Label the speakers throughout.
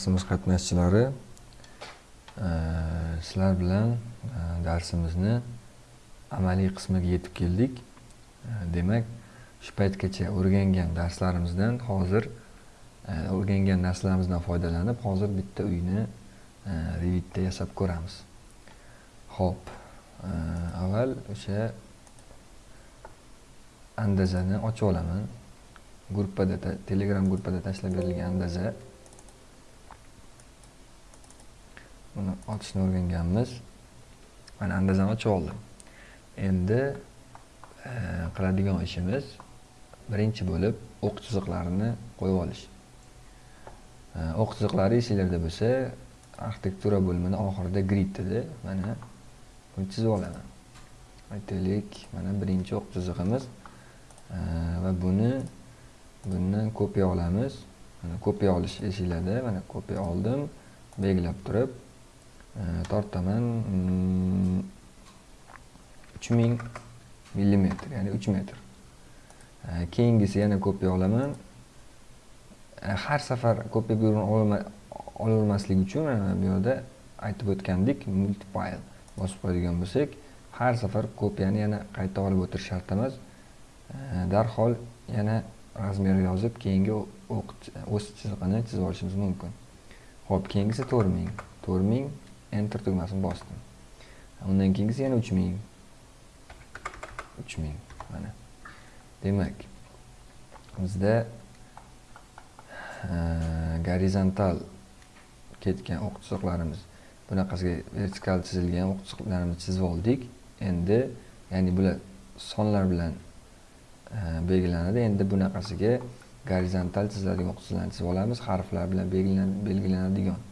Speaker 1: darsimiz qatnashchilari e, sizlar bilan e, darsimizni amaliy qismiga yetib keldik. E, demak shu paytgacha o'rgangan darslarimizdan hozir o'rgangan narsalarimizdan foydalanib hozir bitta uyni revitda yasab ko'ramiz. Ho'p avval o'sha andazani ochib olaman. Gruppada telegram gruppada tashlab berilgan andaza buni ochishni o'rganganmiz. Mana andazam ochib oldim. Endi e, qiladigan ishimiz birinchi bo'lib o'q chiziqlarini qo'yib olish. E, o'q chiziqlari esinglarda bo'lsa arxitektura bo'limini oxirida grid edi mana buni chizib olaman. Aytaylik mana birinchi o'q chizig'imiz e, va buni bundan kopiya olamiz. Mana kopiya olish esinglarda mana kopiya oldim. Belgilab turib tortaman uch ming millimetr ya'ni uch metr keyingisi yana kopiya olaman har safar kopiya buyruqni olaolmaslik uchun mana bu yerda aytib o'tgandik multipile bosib qo'yadigan bo'lsak har safar kopiyani yana qayta olib o'tirish shart emas darhol yana razmer yozib keyingi o'z chizig'ini chizib olishimiz mumkin ho'p keyingisi to'rt ming to'rt ming enter tugmasini bosdim undan keyingisi yana uch eh, ming uch ming mana demak bizda gorizontal ketgan o'q chiziqlarimiz bunaqasiga vertikal chizilgan o'q chiziqlarimizni chizib oldik endi ya'ni bular sonlar bilan eh, belgilanadi endi bunaqasiga gorizontal chiziladigan o'q chiziqlarni chizib olamiz harflar bilan belgilanadigan e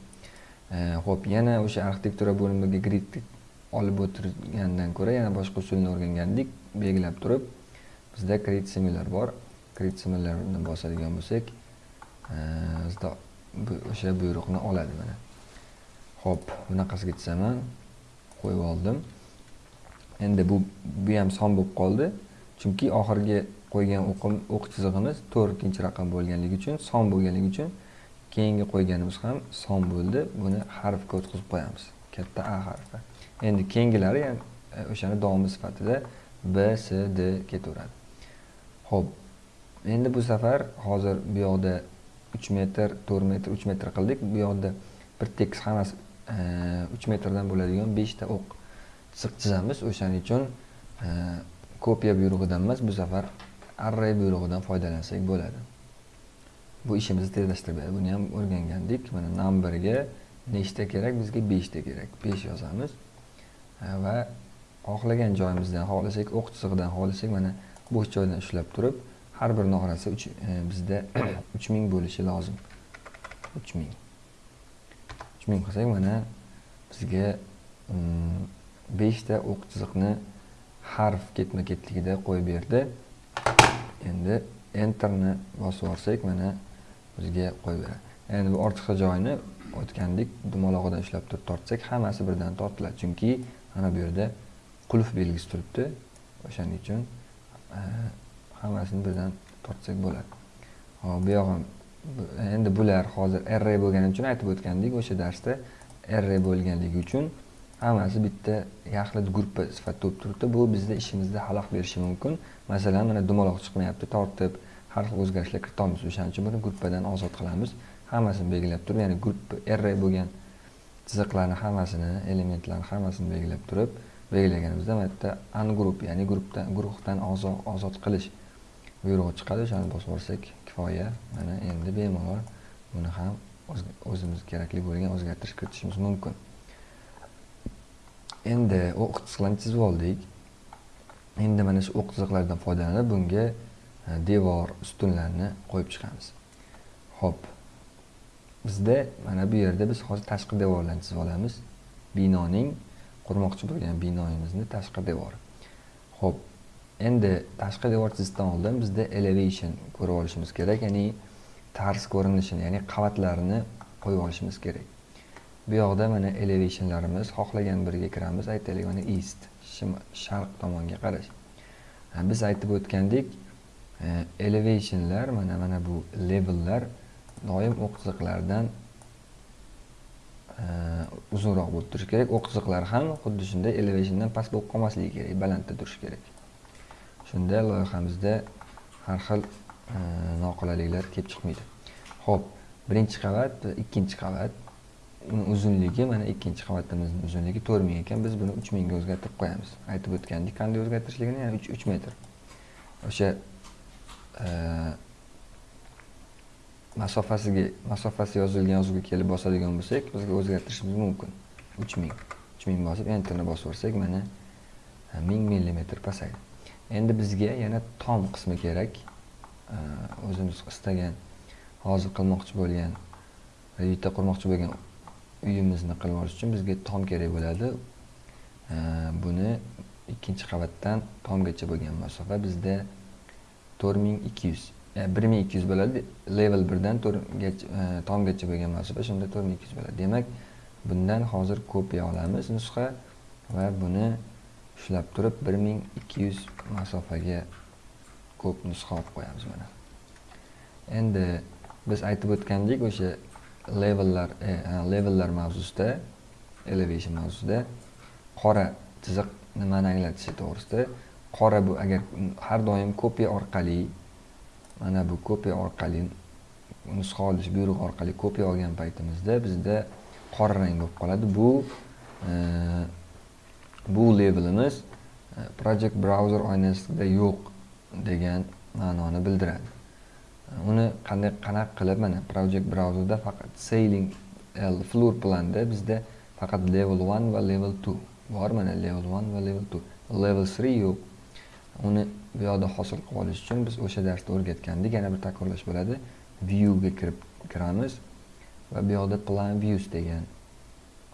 Speaker 1: ho'p yana o'sha arxitektura bo'limiga grid olib o'tirgandan ko'ra yana boshqa usulni o'rgangandik. Belgilab turib bizda create similar bor. Create similarni bosadigan bo'lsak bizda o'sha buyruqni oladi mana. Ho'p bunaqasiga chizaman qo'yib oldim. Endi bu bu ham son bo'lib qoldi. Chunki oxirgi qo'ygan o'q chizig'imiz to'rtinchi raqam bo'lganligi uchun son bo'lganligi uchun keyingi qo'yganimiz ham son bo'ldi. Buni harfga o'tkazib qo'yamiz. Katta a harfi. Endi keyingilari ham e, o'shani davomi sifatida b s d ketaveradi. Ho'p endi bu safar hozir bu yoqda uch metr to'rt metr uch metr qildik. Bu yoqda bir tekis hammasi e, uch metrdan bo'ladigan beshta o'q chiziq chizamiz. O'shaning uchun e, kopiya buyrug'idan emas bu safar array buyrug'idan foydalansak bo'ladi. Bu ishimizni tezlashtirib buni ham o'rgangandik. Mana numberga nechta kerak bizga beshta kerak. Besh yozamiz. Va xohlagan joyimizdan xohlasak o'q chizig'idan xohlasak mana bo'sh joydan ushlab turib har bir nog'rasi e, bizda uch ming bo'lishi lozim. Uch ming. Uch ming qilsak mana bizga mm, beshta o'q chiziqni harf ketma ketligida qo'yib berdi. Endi enterni bosib yuborsak mana o'ziga qo'yib beradi endi bu ortiqcha joyni o'tgandek dumalog'idan ushlab turib tortsak hammasi birdan tortiladi. Chunki mana bu yerda qulf belgisi turibdi. O'shaning uchun e, hammasini birdan tortsak bo'ladi. Hop bu yog'i endi bular hozir array bo'lgani uchun aytib o'tgandik o'sha darsda array bo'lganligi uchun hammasi bitta yaxlit gruppa sifatida bo'lib turibdi. Bu bizni ishimizda xalaqit berishi mumkin. Masalan mana dumaloq chiqmayapti tortib har xil o'zgarishlar kiritamiz. O'shaning uchun buni gruppadan ozod qilamiz. Hammasini belgilab turib ya'ni gruppa r bo'lgan chiziqlarni hammasini elementlarni hammasini belgilab turib belgilaganimizda mana yerda ungroup ya'ni guruhdan guruhdan ozod qilish buyrug'i chiqadi. O'shani bosib yuborsak kifoya mana endi bemalol buni ham o'zimiz kerakli bo'lgan o'zgartirish kiritishimiz mumkin. Endi o'q chiziqlarni chizib oldik. Endi mana shu o'q chiziqlardan foydalanib bunga E, devor ustunlarni qo'yib chiqamiz. Ho'p bizda mana bu yerda biz hozir tashqi devorlarni chizib olamiz. Binoning qurmoqchi bo'lgan binoyimizni tashqi devori. Ho'p endi tashqi devor chizishdan oldin bizda elevation ko'rib olishimiz kerak ya'ni tars ko'rinishini ya'ni qavatlarini qo'yib olishimiz kerak. Bu yoqda mana elevationlarimiz xohlagan biriga kiramiz aytaylik mana east sharq tomonga qarash. E, biz aytib o'tgandik elevationlar mana mana bu levellar doim o'q chiziqlardan uzunroq bo'lib turishi kerak. O'q chiziqlari ham xuddi shunday elevationdan past bo'lib qolmasligi kerak balandda turishi kerak. Shunda loyihamizda har xil noqulayliklar kelib chiqmaydi. Ho'p birinchi qavat ikkinchi qavat. Uni uzunligi mana ikkinchi qavatimizni uzunligi to'rt ming ekan. Biz buni uch mingga o'zgartirib qo'yamiz. Aytib o'tgandik qanday o'zgartirishligini ya'ni uch metr. O'sha masofasiga masofasi yozilgan yozuvga kelib bosadigan bo'lsak bizga o'zgartirishimiz mumkin uch ming uch ming bosib enterni bosib yuborsak mana ming millimetr pasaydi endi bizga yana tom qismi kerak o'zimiz istagan hozir qilmoqchi bo'lgan uyda qurmoqchi bo'lgan uyimizni qilib olish uchun bizga tom kerak bo'ladi buni ikkinchi qavatdan tomgacha bo'lgan masofa bizda to'rt ming ikki yuz e, bir ming ikki yuz bo'ladi. Level birdan to'rtgacha e, tomgacha bo'lgan masofa shunda to'rt ming ikki yuz bo'ladi. Demak bundan hozir kopiya olamiz nusxa va buni ushlab turib bir ming ikki yuz masofaga ko'p nusxa olib qo'yamiz mana. Endi biz aytib o'tgandik o'sha levellar e, levellar mavzusida elevation mavzusida qora chiziq nimani anglatishi to'g'risida qora bu agar har doim kopiya orqali mana bu kopiya orqali nusxa olish buyrug'i orqali kopiya olgan paytimizda bizda qora rang bo'lib qoladi. Bu e, bu levelimiz e, project browser oynasida yo'q degan ma'noni bildiradi. Uni qanday qanaqa qilib mana project browserda faqat sailing l floor planda bizda faqat level 1 va level 2 bor. Mana level 1 va level 2 level 3 yo'q. Uni bu yoqda hosil qilib olish uchun biz o'sha darsda o'rgatgandik. Yana bir takrorlash bo'ladi. Viewga kirib kiramiz va bu yoqda plan views degan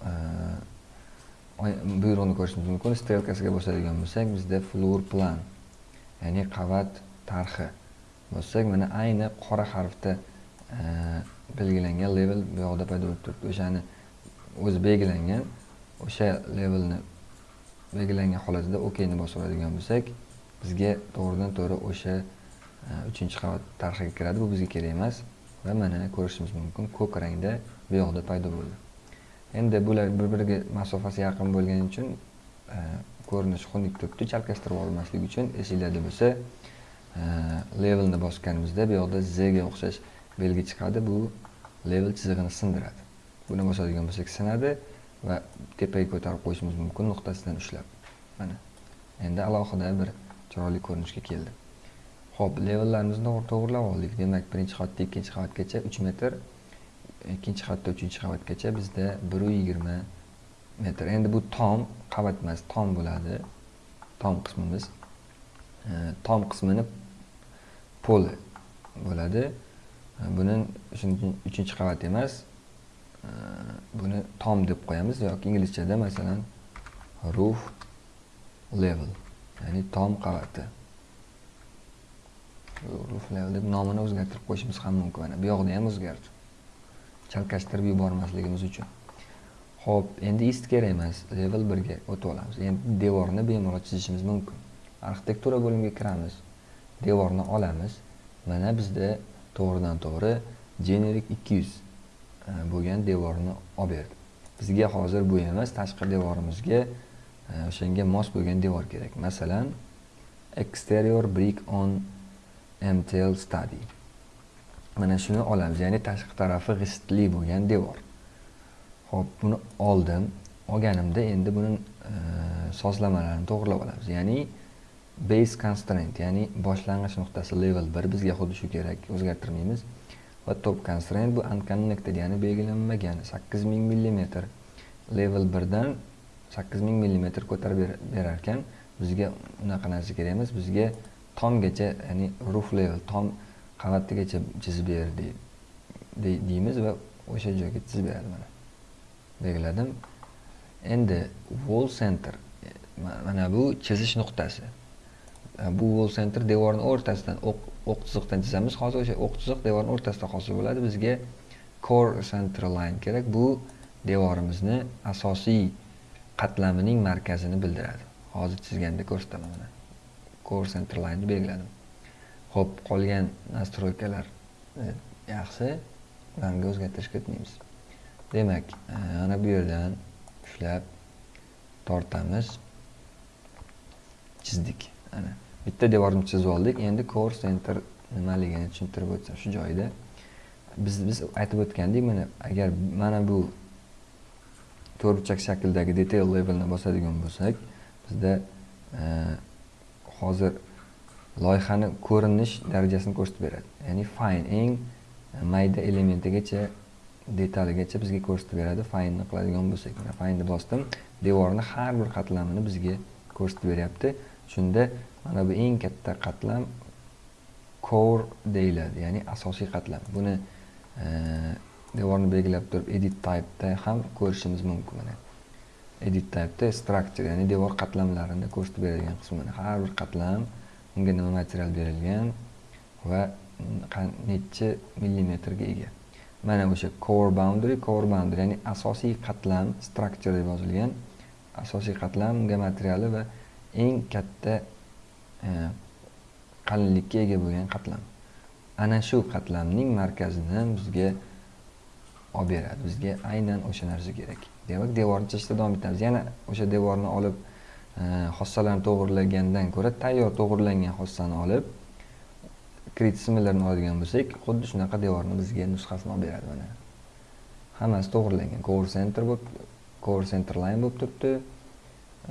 Speaker 1: e, buyruqni ko'rishimiz mumkin. Strelkasiga bosadigan bo'lsak bizda floor plan ya'ni qavat tarxi bossak mana ayni qora harfda e, belgilangan level bu yoqda paydo bo'lib turibdi. O'shani o'zi belgilangan o'sha levelni belgilangan holatida okni bosib oladigan bo'lsak bizga to'g'ridan to'g'ri o'sha e, uchinchi qavat tarxiga kiradi. Bu bizga kerak emas va mana ko'rishimiz mumkin ko'k rangda bu yoqda paydo bo'ldi. Endi bular bir biriga masofasi yaqin bo'lgani uchun e, ko'rinish ko'rinishi xunuk turibdi. Chalkashtirib olmaslik uchun esinglarda bo'lsa e, levelni bosganimizda bu yoqda zga o'xshash belgi chiqadi. Bu level chizig'ini sindiradi. Buni bosadigan bo'lsak sinadi va tepaga ko'tarib qo'yishimiz mumkin nuqtasidan ushlab. Mana. Endi alohida bir chiroyli ko'rinishga keldi. Ho'p levellarimizni to'g'irlab oldik. Demak birinchi qavatdan ikkinchi qavatgacha uch metr ikkinchi qavatdan uchinchi qavatgacha bizda bir yigirma metr. Endi bu tom qavat emas tom bo'ladi. Tom qismimiz e, tom qismini poli bo'ladi. Buni shuning uchun uchinchi qavat emas e, buni tom deb qo'yamiz. Yoki inglizchada masalan roof level. Ya'ni tom qavati. Ruf level deb nomini o'zgartirib qo'yishimiz ham mumkin. Mana bu yoqda ham o'zgardi. Chalkashtirib yubormasligimiz uchun. Ho'p endi ist kerak emas level birga o'tib olamiz endi devorni bemalol chizishimiz mumkin. Arxitektura bo'limiga kiramiz. Devorni olamiz. Mana bizda to'g'ridan to'g'ri generic ikki yuz e, bo'lgan devorni olib berdi. Bizga hozir bu emas tashqi devorimizga o'shanga mos bo'lgan devor kerak. Masalan exterior brick on mtl study. Mana shuni olamiz ya'ni tashqi tarafi g'ishtli bo'lgan devor. Ho'p buni oldim olganimda endi buni e, sozlamalarini to'g'irlab olamiz. Ya'ni base constraint ya'ni boshlang'ich nuqtasi level bir bizga xuddi shu kerak o'zgartirmaymiz. Va top constraint bu unconnected ya'ni belgilanmagan sakkiz ming millimetr level birdan sakkiz ming millimetr ko'tarib berar ekan bizga unaqa narsa kerak emas bizga tomgacha ya'ni roof level tom qavatigacha chizib ber deymiz va o'sha joyga chizib beradi mana. Belgiladim endi wall center mana bu chizish nuqtasi. E, bu wall center devorni o'rtasidan o'q chiziqdan chizamiz hozir o'sha o'q chiziq devorni o'rtasida hosil bo'ladi. Bizga core center line kerak. Bu devorimizni asosiy qatlamining markazini bildiradi. Hozir chizganda ko'rsataman mana core center line belgiladim. Ho'p qolgan nastroykalar e, yaxshi rangga o'zgartirishga kiritmaymiz. Demak e, ana bu yerdan ushlab tortamiz. Chizdik ana. Bitta devorni chizib oldik. Endi core center nimaligini tushuntirib o'tsam shu joyida biz biz aytib o'tgandik mana agar mana bu to'rtburchak shakldagi detail levelni bosadigan bo'lsak bizda e, hozir loyihani ko'rinish darajasini ko'rsatib beradi. Ya'ni fine eng mayda elementigacha detaligacha bizga ko'rsatib beradi fine'ni qiladigan bo'lsak. Mana fine'ni bosdim devorni har bir qatlamini bizga ko'rsatib beryapti. Shunda mana bu eng katta qatlam core deyiladi ya'ni asosiy qatlam. Buni e, devorni belgilab turib edit type'da ham ko'rishimiz mumkin mana. Edit type'da structure ya'ni devor qatlamlarini ko'rsatib beradigan qismini har bir qatlam unga nima material berilgan va necha millimetrga ega. Mana o'sha core boundary core boundary ya'ni asosiy qatlam structure deb yozilgan asosiy qatlam unga materiali va eng katta e, qalinlikka ega bo'lgan qatlam. Ana shu qatlamning markazini bizga olib beradi. Bizga aynan o'sha narsa kerak. Demak devorni chizishda davom etamiz. Yana o'sha devorni olib e, xossalarni to'g'irlagandan ko'ra tayyor to'g'irlangan xossani olib kredit oladigan bo'lsak xuddi shunaqa devorni bizga nusxasini olib beradi mana. Hammasi to'g'irlangan core center bo'lib core center line bo'lib turibdi.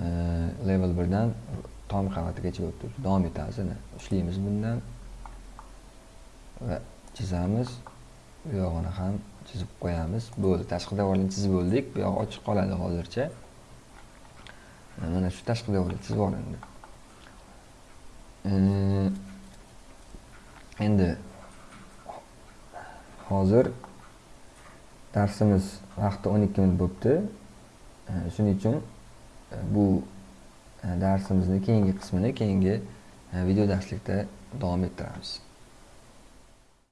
Speaker 1: E, level birdan tom qavatigacha bo'lib turibdi. Davom etamiz ana. Ushlaymiz bundan va chizamiz. Bu yog'ini ham chizib qo'yamiz. Bo'ldi. Tashqi devorni chizib bo'ldik bu yog'i ochiq qoladi hozircha. Mana shu tashqi devorni chizib olindi. Endi hozir darsimiz vaqti o'n ikki minut bo'libdi. Shuning uchun e, bu e, darsimizni keyingi qismini keyingi e, video darslikda davom ettiramiz.